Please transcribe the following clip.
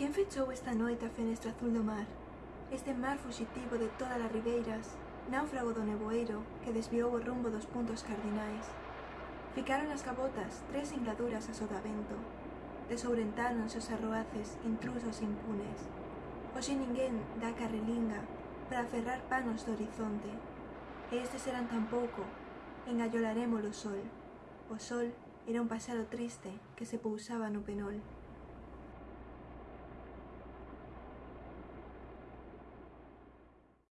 Quién fechou esta noite a fenestra azul do mar? Este mar fuxitivo de todas as ribeiras, náufrago do neboeiro que desviou o rumbo dos puntos cardinais. Ficaron as cabotas tres ingladuras a sodavento. Desourentaronse os arroaces intrusos e impunes. Hoxe ninguén dá carrelinga para aferrar panos do horizonte. E estes eran tan pouco, engallolarémolo o sol. O sol era un pasado triste que se pousaba no penol.